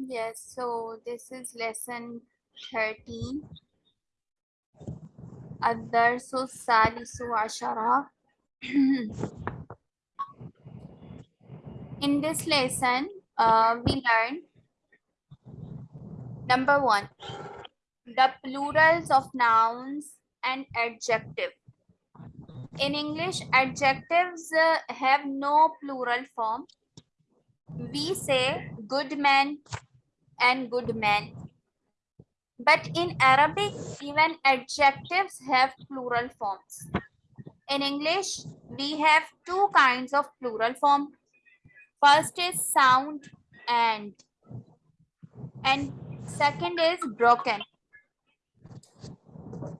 Yes, so this is lesson 13. الدرس الثالث عشر. In this lesson, uh, we learn number one, the plurals of nouns and adjective. In English, adjectives uh, have no plural form. We say good man and good men. But in Arabic, even adjectives have plural forms. In English, we have two kinds of plural form. First is sound and, and second is broken.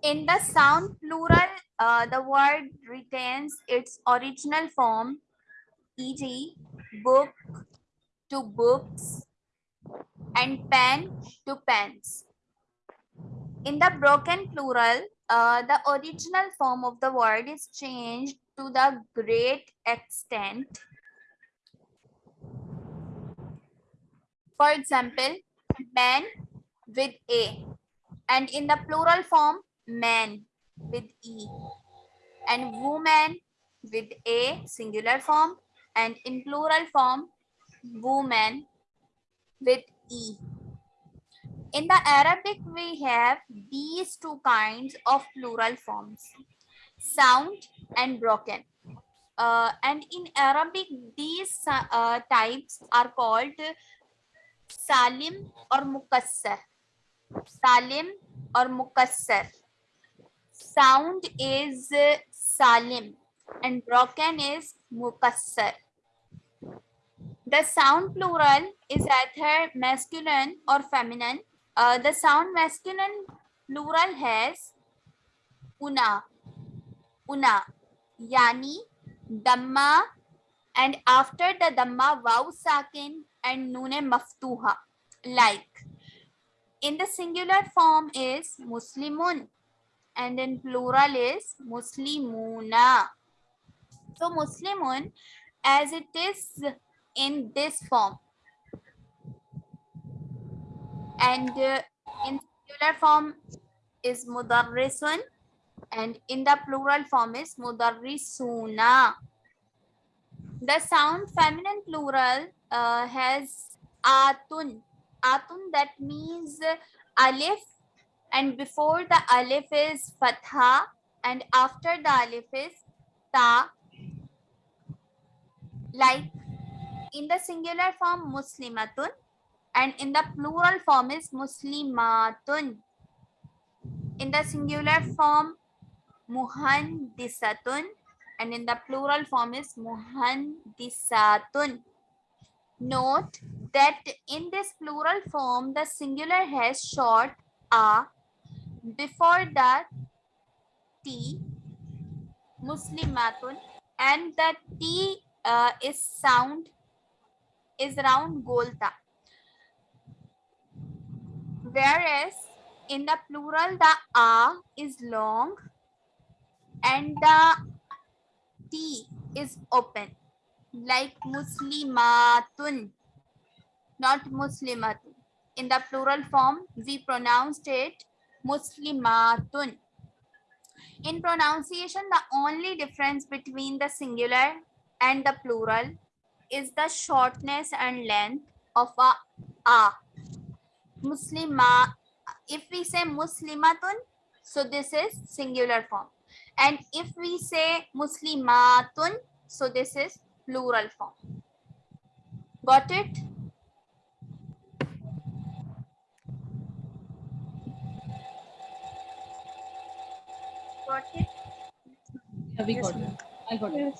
In the sound plural, uh, the word retains its original form, e.g. book to books and pen to pens. In the broken plural, uh, the original form of the word is changed to the great extent. For example, man with A and in the plural form, man with E and woman with A singular form and in plural form, woman with E. In the Arabic, we have these two kinds of plural forms, sound and broken. Uh, and in Arabic, these uh, types are called salim or mukassar. Salim or mukassar. Sound is salim and broken is mukassar. The sound plural is either masculine or feminine. Uh, the sound masculine plural has una, una, yani, damma, and after the damma, waw sakin and nune maftuha, like. In the singular form is muslimun and in plural is muslimuna. So muslimun as it is in this form and uh, in singular form is mudarrisun and in the plural form is mudarrisuna. The sound feminine plural uh, has atun. Atun that means alif and before the alif is fatha and after the alif is ta. Like in the singular form muslimatun and in the plural form is muslimatun. In the singular form muhandisatun and in the plural form is muhandisatun. Note that in this plural form the singular has short a before the t muslimatun and the t uh, is sound is round golta. Whereas in the plural the a is long and the t is open. Like muslimatun not muslimatun. In the plural form we pronounced it muslimatun. In pronunciation the only difference between the singular and the plural is the shortness and length of a a Muslima, if we say Muslimatun, so this is singular form. And if we say Muslimatun, so this is plural form. Got it? Got it? Yeah, we got it. I got it.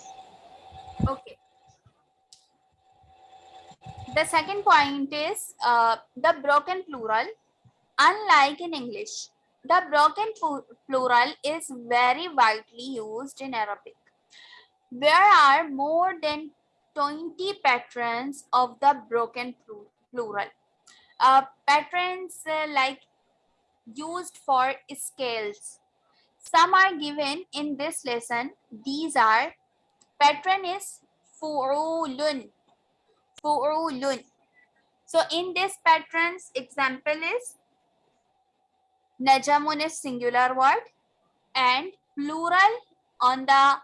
Okay. The second point is uh, the broken plural. Unlike in English, the broken plural is very widely used in Arabic. There are more than 20 patterns of the broken plural. Uh, patterns uh, like used for scales. Some are given in this lesson. These are pattern is fu'ulun. Fu'ulun. So in this patterns, example is Najamun is singular word and plural on the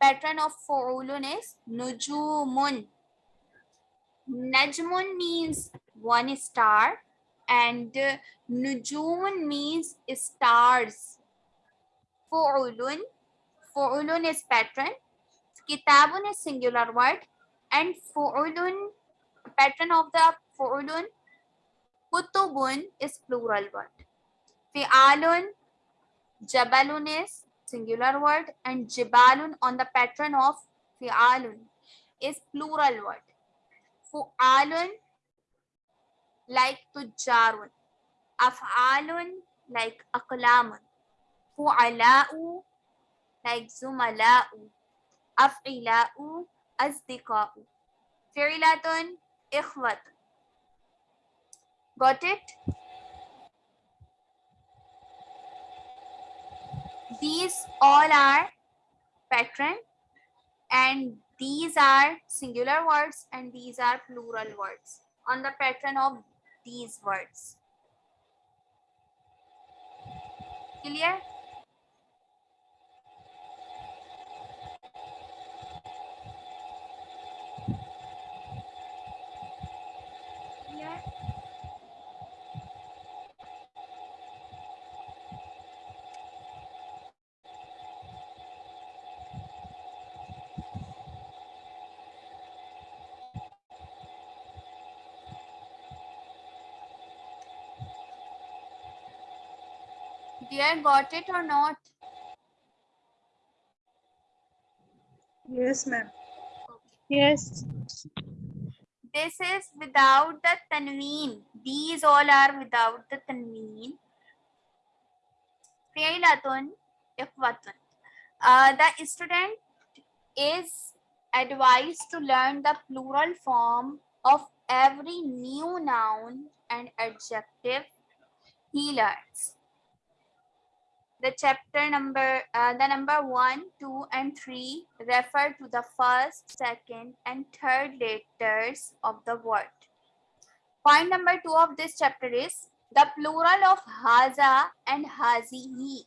pattern of Fu'ulun is Nujumun. Najmun means one star and uh, Nujumun means stars. Fu'ulun, Fu'ulun is pattern. Kitabun is singular word and Fu'ulun, pattern of the Fu'ulun, Kutubun is plural word. Fi'alun, Jabalun is singular word and Jibalun on the pattern of Fi'alun is plural word. Fu'alun like Tujjarun. Af'alun like Aqlamun. Fu'ala'u like Zumala'u. Af'ila'u Azdiqa'u. Fi'latun Ikhwatun. Got it? These all are pattern and these are singular words and these are plural words on the pattern of these words. Clear? Clear? Dear, got it or not? Yes, ma'am. Yes. This is without the tanween. These all are without the tanween. Uh, the student is advised to learn the plural form of every new noun and adjective he learns. The chapter number, uh, the number one, two, and three refer to the first, second, and third letters of the word. Point number two of this chapter is the plural of haza and hazihi.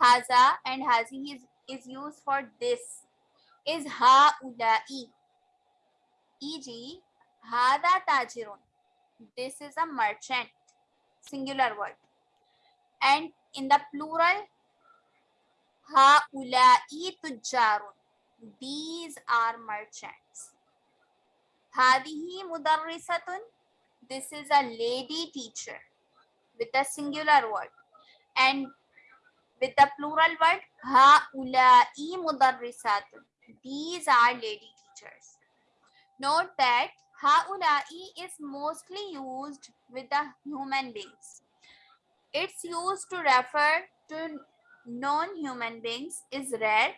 Haza and hazihi is, is used for this. Is haulai. E.g., hada tajirun. This is a merchant. Singular word. And in the plural, haulai tujjarun. These are merchants. Hadihi mudarrisatun. This is a lady teacher with a singular word. And with the plural word, haulai mudarrisatun. These are lady teachers. Note that haulai is mostly used with the human beings. Its used to refer to non-human beings is rare.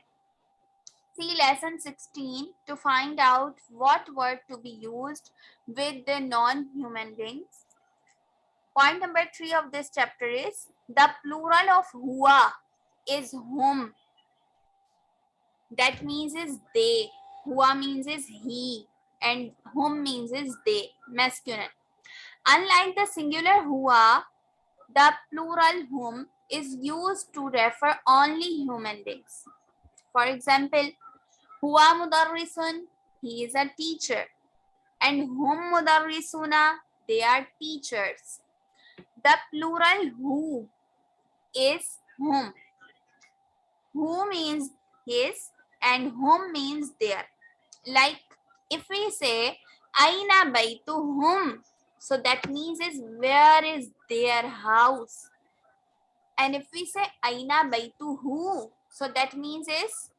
See lesson 16 to find out what word to be used with the non-human beings. Point number three of this chapter is the plural of hua is whom. That means is they. Hua means is he and whom means is they, masculine. Unlike the singular hua, the plural whom is used to refer only human beings. For example, huwa mudarrisun, he is a teacher. And hum mudarrisuna, they are teachers. The plural who is whom. Who means his and whom means their. Like if we say, Aina baytuhum, so that means is where is their house? And if we say Aina baytuhu, so that means is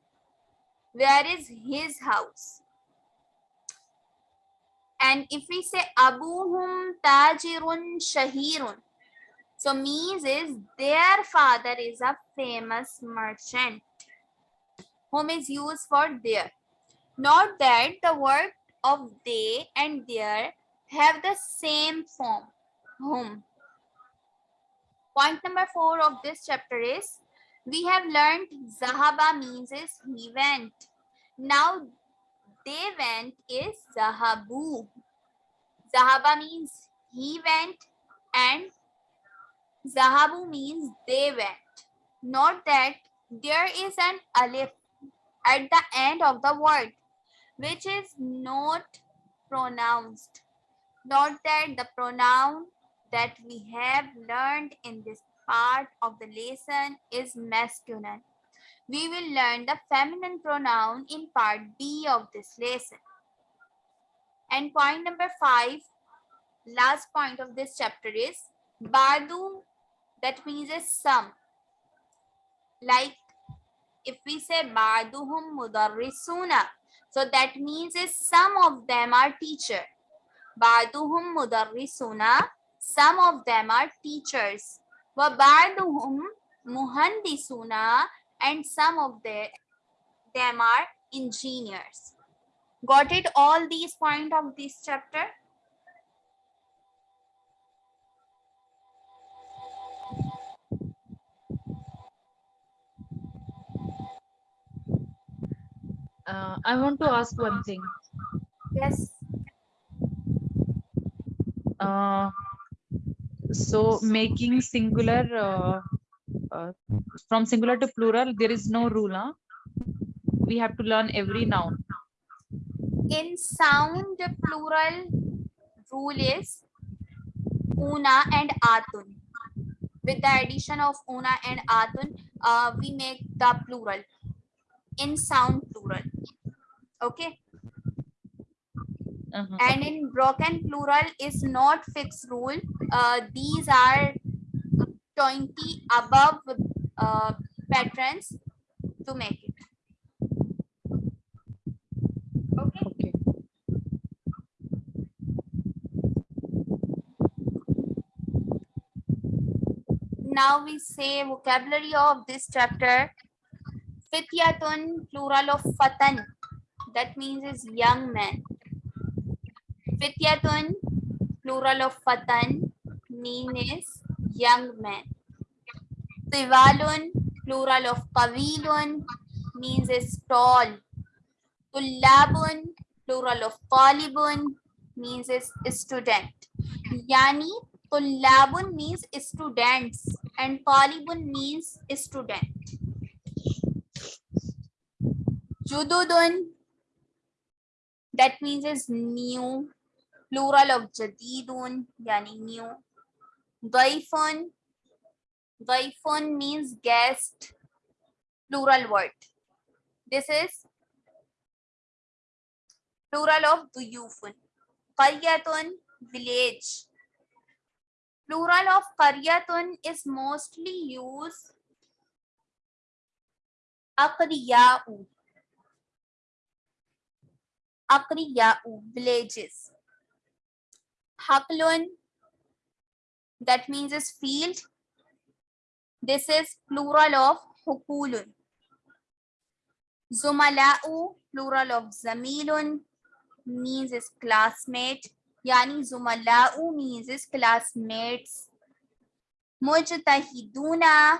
where is his house? And if we say Abuhum tajirun shahirun, so means is their father is a famous merchant. Whom is used for their. Note that the word of they and their have the same form, whom. Point number four of this chapter is we have learned Zahaba means is he went. Now they went is Zahabu. Zahaba means he went and Zahabu means they went. Note that there is an alif at the end of the word which is not pronounced. Note that the pronoun that we have learned in this part of the lesson is masculine. We will learn the feminine pronoun in part B of this lesson. And point number five, last point of this chapter is Badu, that means is some. Like if we say Baduhum mudarrisuna, so that means is some of them are teacher. Baduhum mudarrisuna, some of them are teachers. Ba'duhum muhandisuna, and some of the, them are engineers. Got it all these point of this chapter? Uh, I want to ask one thing. Yes. Uh, so making singular uh, uh, from singular to plural, there is no rule, huh? We have to learn every noun. In sound, the plural rule is una and atun. With the addition of una and atun, uh, we make the plural in sound plural. Okay. Uh-huh. and in broken plural is not fixed rule uh, these are 20 above uh, patterns to make it. Okay. Okay. now we say vocabulary of this chapter. Fityatun plural of fatan. That means is young man. Fityatun plural of fatan mean is young man. Tiwalun plural of qawilun means is tall tullabun plural of talibun means is student. Yani tullabun means students and talibun means student. Jududun that means is new plural of jadidun yani new daifun daifun means guest plural word this is plural of duyufun qaryatun village plural of qaryatun is mostly used aqriya'u aqriya'u villages haqlun that means is field this is plural of hukulun. Zumala'u plural of zamilun means is classmate. Yani zumala'u means is classmates. Mujtahiduna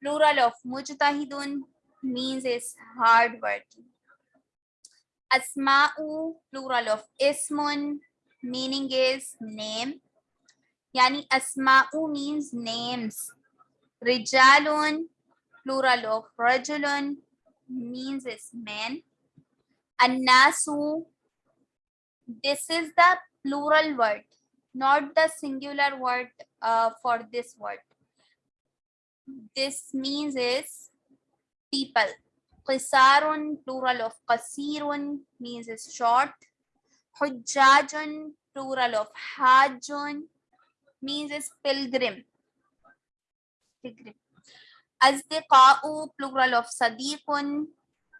plural of mujtahidun means is hard working asma'u plural of ismun meaning is name yani asma'u means names. Rijalun plural of rajulun means is men. Annasu this is the plural word not the singular word uh, for this word. This means is people. Qisarun plural of qasirun means is short. Hujjajun plural of hajjun means is pilgrim. Pilgrim. Asdiqa'u plural of sadiqun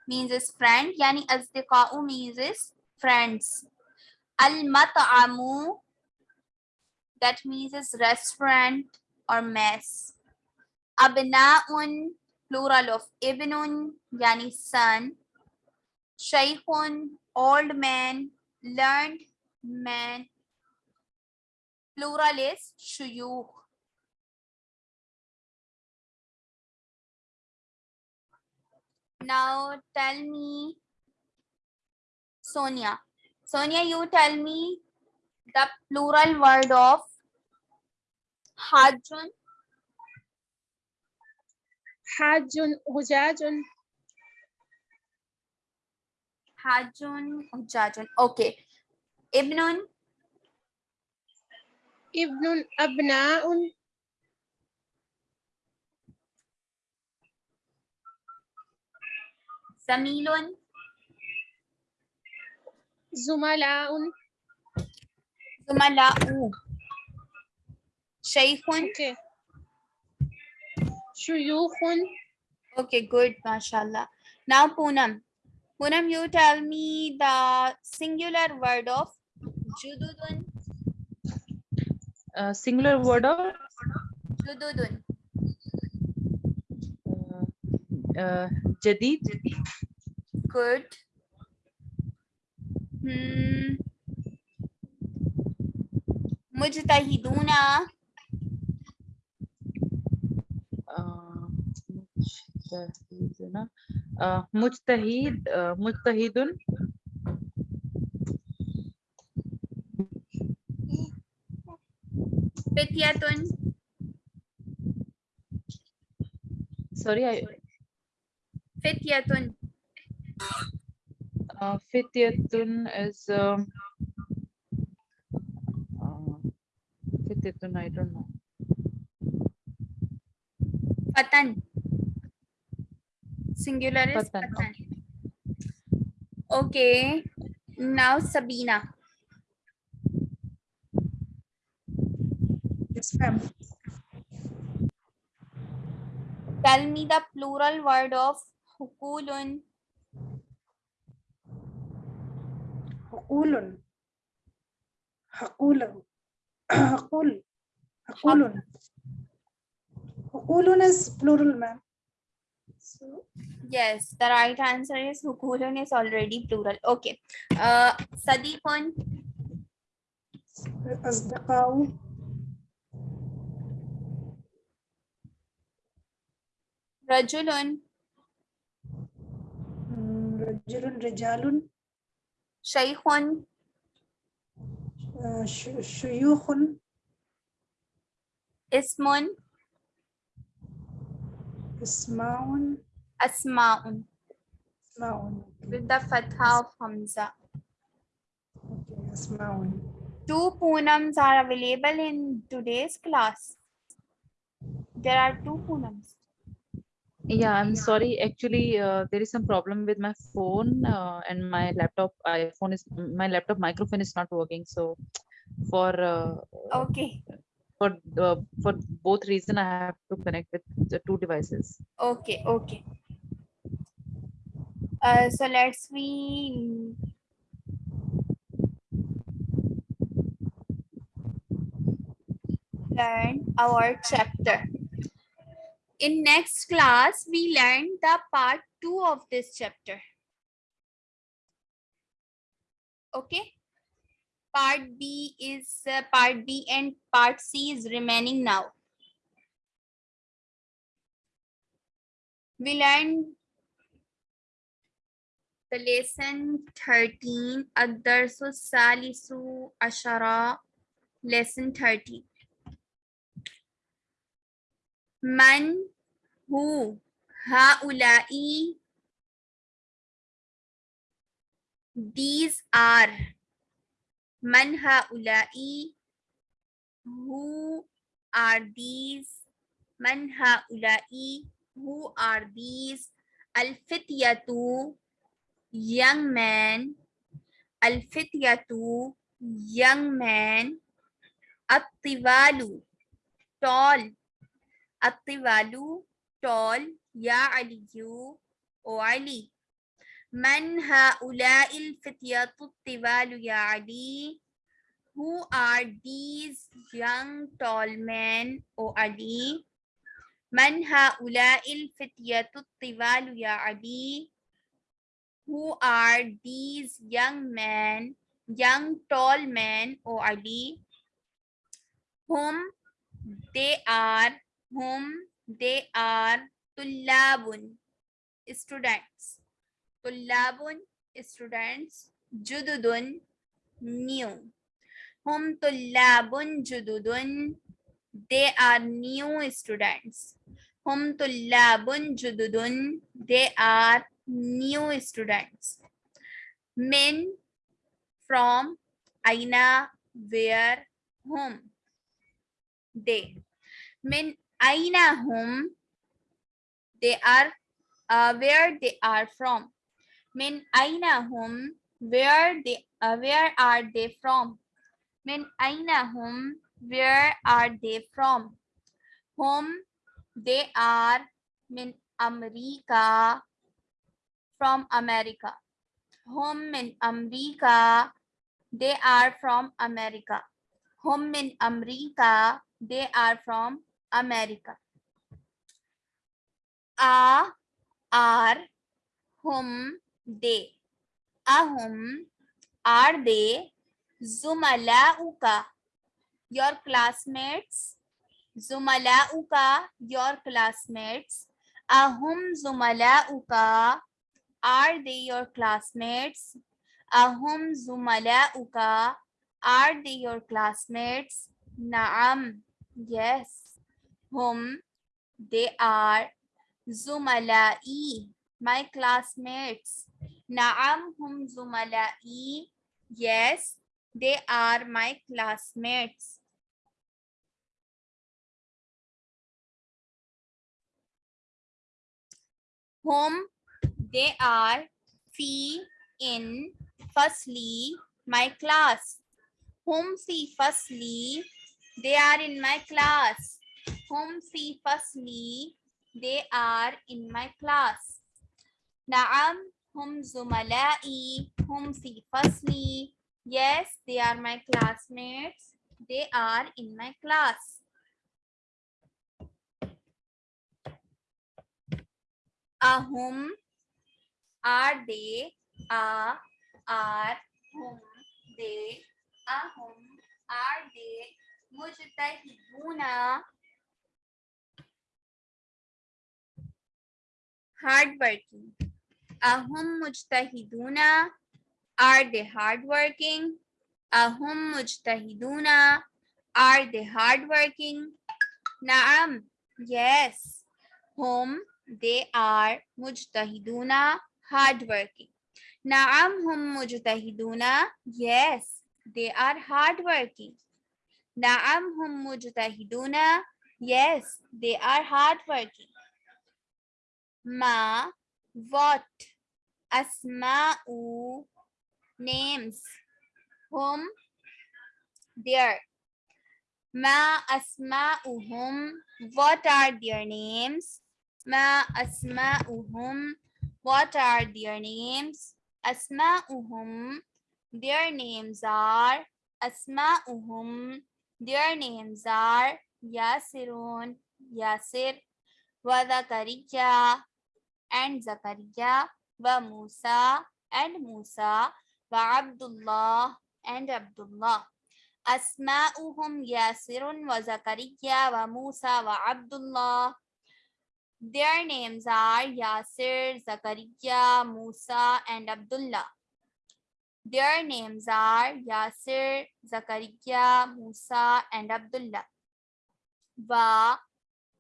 means is friend yani asdiqa'u means is friends. Al mat'amu that means is restaurant or mess. Abna'un plural of ibnun yani son. Shaykhun old man learned man plural is shuyukh. Now tell me, Sonia. Sonia, you tell me the plural word of Hajun. Hajun, hujajun. Hajun, hujajun. Okay. Ibnun ابن أبناء Zamilun, زملاء Zumala'u. Shaykhun. okay. شيوخ Okay, good, mashallah. Now Poonam. Poonam, you tell me the singular word of Jududun. Uh, singular word of Jududun. uh, uh, jadid. Good. Hmm. Mujtahiduna. Uh, mujtahiduna. Uh, mujtahid. Uh, mujtahidun. Fityatun. Sorry, I. Fityatun. Uh, fityatun is. Um, uh, fityatun, I don't know. Fatan. Singular is Fatan, Fatan. Okay. Now Sabina. Yes, ma'am. Tell me the plural word of Hukulun. حقول حقول حقول حقول حقول is plural, ma'am. So, Yes, the right answer is Hukulun is already plural. Okay. Uh, Sadiqun. أصدقاء Rajulun. Hmm, Rajulun, Rijalun. Shaykhun. Uh, Shuyukhun. Ismun. Ismaun. Asmaun. Asmaun. With the fatha of Hamza. Okay, Asmaun. Two poonams are available in today's class. There are two poonams. Yeah, I'm sorry. Actually, uh, there is some problem with my phone uh, and my laptop. iPhone is my laptop microphone is not working. So, for uh, Okay. for uh, for both reason, I have to connect with the two devices. Okay. Okay. Uh, so let's we learn our chapter in next class we learn the part 2 of this chapter. Okay? Part b is uh, part b and part c is remaining now. We learn the lesson 13 adarsu salisu ashara lesson 13 من هو هؤلاء these are من هؤلاء who are these من هؤلاء who are these الفتية young man الفتية young man الطوال tall الطوال tall يا علي أو علي من هؤلاء الفتية الطوال يا علي Who are these young tall men أو علي من هؤلاء الفتية الطوال يا علي Who are these young men, young tall men, O Ali? Whom they are, whom they are, tullabun, students. Tullabun, students. Jududun, new. Hum tullabun jududun. They are new students. Hum tullabun jududun. They are new students. men from aina where whom they min aina whom they are uh, where they are from. Min aina whom where they uh, where are they from? Min aina whom where are they from? Whom they are min america from america. Whom min america they are from america. Whom in america they are from america. A are whom they ahum are they zumalauka your classmates. Zumalauka your classmates. Ahum zumalauka are they your classmates? Ahum zumalauka are they your classmates? Naam yes whom they are zumalai my classmates. Naam hum zumalai yes they are my classmates. Whom they are fi in fasli my class. Whom fi fasli they are in my class whom fi fasli they are in my class. Na'am hum zumalai hum fi fasli yes they are my classmates. They are in my class. Ahum are they? A are whom they? Ahum are they? Mujtahiduna hardworking ahum mujtahiduna are they hardworking ahum mujtahiduna are they hardworking naam yes whom they are mujtahiduna hardworking Naam hum mujtahiduna. Yes, they are hardworking. Naam hum mujtahiduna. Yes, they are hardworking. Ma, what? Asma'u, names. Hum, their. Ma asma'uhum. What are their names? Ma asma'uhum. What are their names? Asma'uhum. Their names are Asma'uhum. Their names are Yasirun, Yasir, wa and Zakariya, wa Musa and Musa, wa Abdullah and Abdullah. Asma'uhum Yasirun wa Zakariya wa Musa wa Abdullah. Their names are Yasir, Zakaria, Musa, and Abdullah. Their names are Yasir, Zakaria, Musa, and Abdullah. Va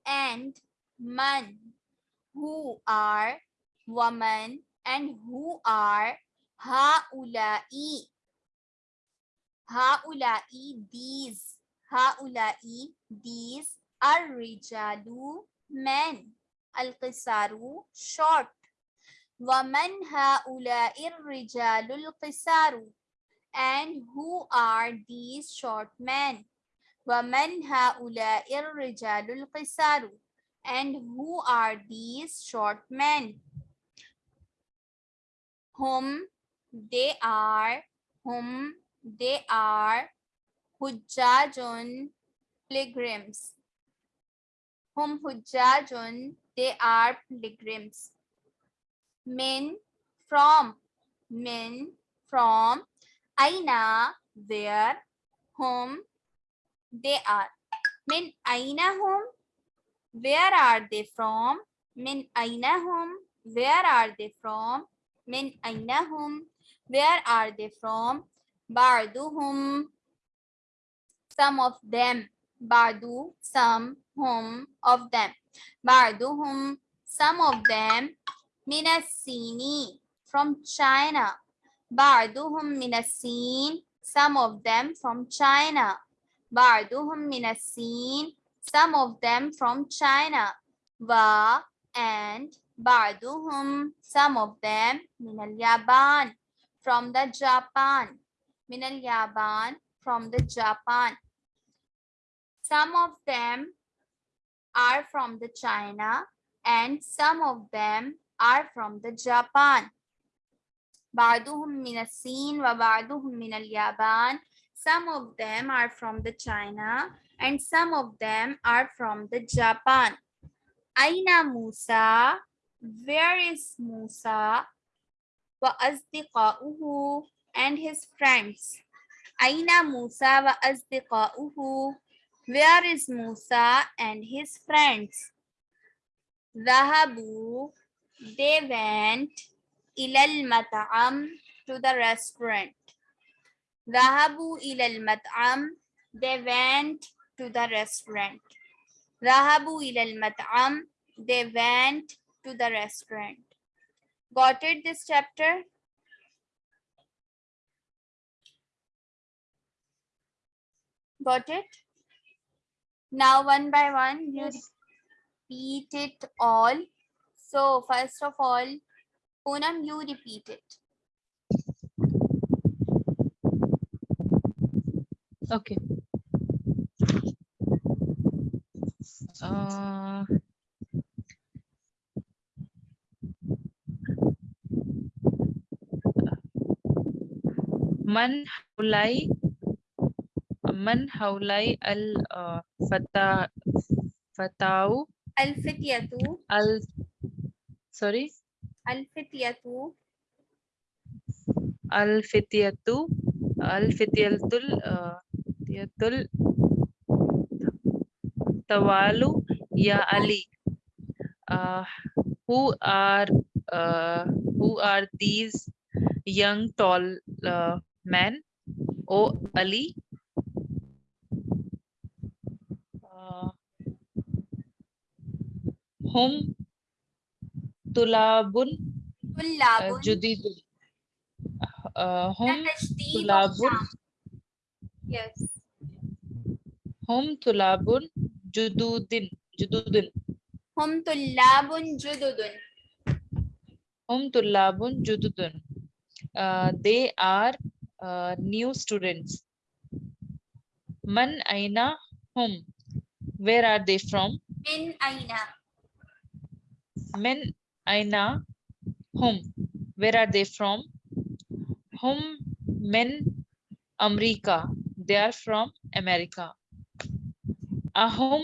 and Man, who are woman and who are Haula'i. Haula'i, these. Haula'i, these are Rijalu, men. القصار short ومن هؤلاء الرجال القصار and who are these short men ومن هؤلاء الرجال القصار and who are these short men whom they are whom they are hujjajun pilgrims whom hujjajun they are pilgrims. Men from, men from, aina, where, whom, they are. Min aina whom, where are they from? Min ainahum. Where are they from? Min ainahum. Where are they from? Barduhum. Some of them. Bardu. Some. Hum. Of them. Barduhum. Some of them. Minasini. From China. Barduhum minasin. Some of them from China. Barduhum minasin some of them from China و and بعضهم some of them من اليابان from the Japan من اليابان from the Japan some of them are from the China and some of them are from the Japan بعضهم من الصين وبعضهم من اليابان some of them are from the China and some of them are from the Japan. Aina Musa, where is Musa? Wa azdiqa'uhu and his friends. Aina Musa wa azdiqa'uhu. Where is Musa and his friends? Zahabu, they went ilal mat'am to the restaurant. Zahabu ilal mat'am, they went to the restaurant. Rahabu ilal mat'am. They went to the restaurant. Got it this chapter? Got it? Now one by one you yes. repeat it all. So first of all, Poonam, you repeat it. Okay. Uh, man haulai man haulai al uh, fata fatau. Al fityatu al sorry? Al fityatu al fityatu al fityatul uh, fityatul Tawalu ya Ali. Uh, who are uh, who are these young tall uh, men? Oh Ali. Uh, hum tulabun uh, tulabun uh, judidun. Uh, hum tulabun. Yes. Hum tulabun jududin. Jududun hum tullabun jududun. Hum tullabun jududun. Uh, they are uh, new students. Man aina hum? Where are they from? Min aina. Min aina hum? Where are they from? Hum men america. They are from america ahum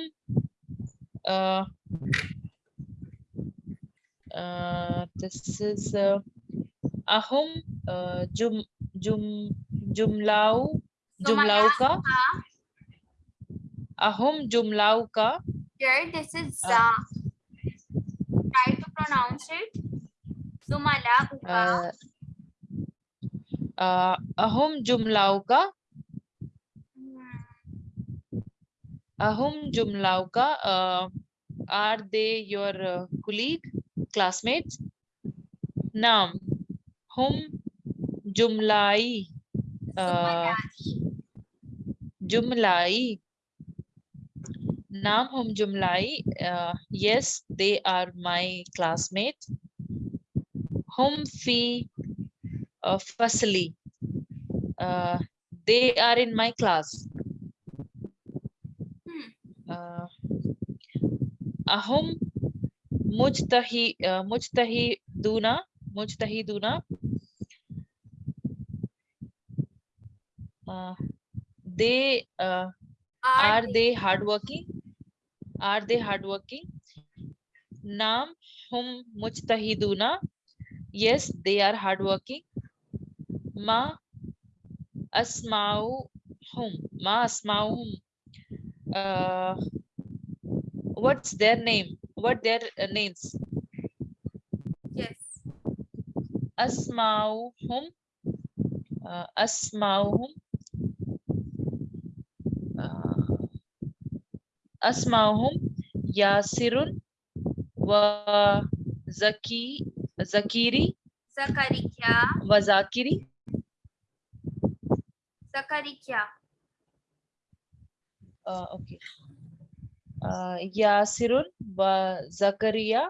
uh, uh, this is uh, ahum uh, jum jum jumlau jumlauka ahum jumlauka here this is za try to pronounce it. Zumala uh, uh, ahum jumlauka ahum jumlauka uh, are they your uh, colleague classmates naam hum jumlai uh, jumlai naam hum jumlai uh, yes they are my classmates hum fi uh, fasli uh, they are in my class uh, ahum mujtahi uh, mujtahiduna mujtahiduna uh, they uh, are they hardworking are they hardworking naam hum mujtahiduna yes they are hardworking ma asma'uhum ma asma'uhum uh, what's their name? What their uh, names? Yes. Asma'uhum uh, asma'uhum uh, asma'uhum yasirun. Wa zaki zakiri. Zakariya. wa zakiri. Zakariya. Uh, okay. Uh, yasirun wa zakaria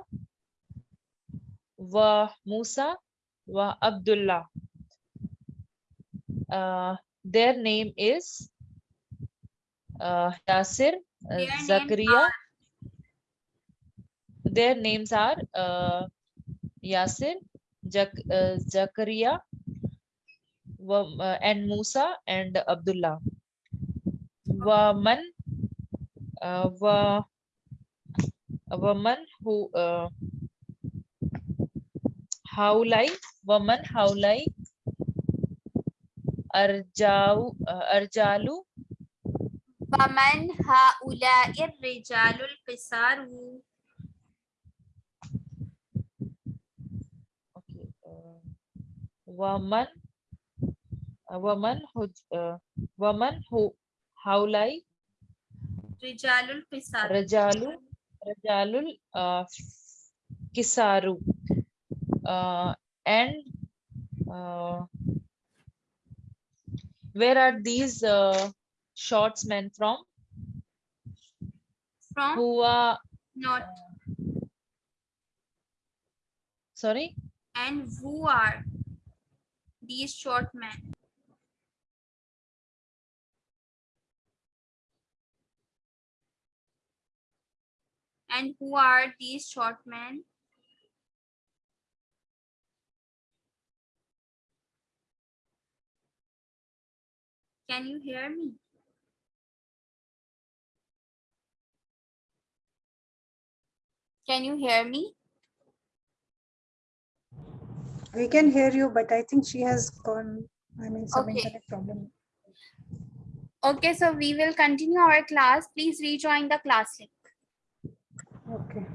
wa musa wa abdullah. Uh, their name is uh, yasir uh, zakaria their names are uh, yasir Jak, uh, zakaria uh, and musa and abdullah woman uh, wa, a woman who uh, how like woman how like arjau uh, arjalu woman haula'i rijalul qisaru okay uh, woman a woman who uh, woman who Haulai. Rijalul Kisaru. Rijalul, Rijalul uh, Kisaru. Uh, and uh, where are these uh, men from? From? Who are not. Sorry? And who are these short men? And who are these short men can you hear me can you hear me We can hear you, but I think she has gone, I mean, some Okay. internet problem. Okay, so we will continue our class. Please rejoin the class link. Okay.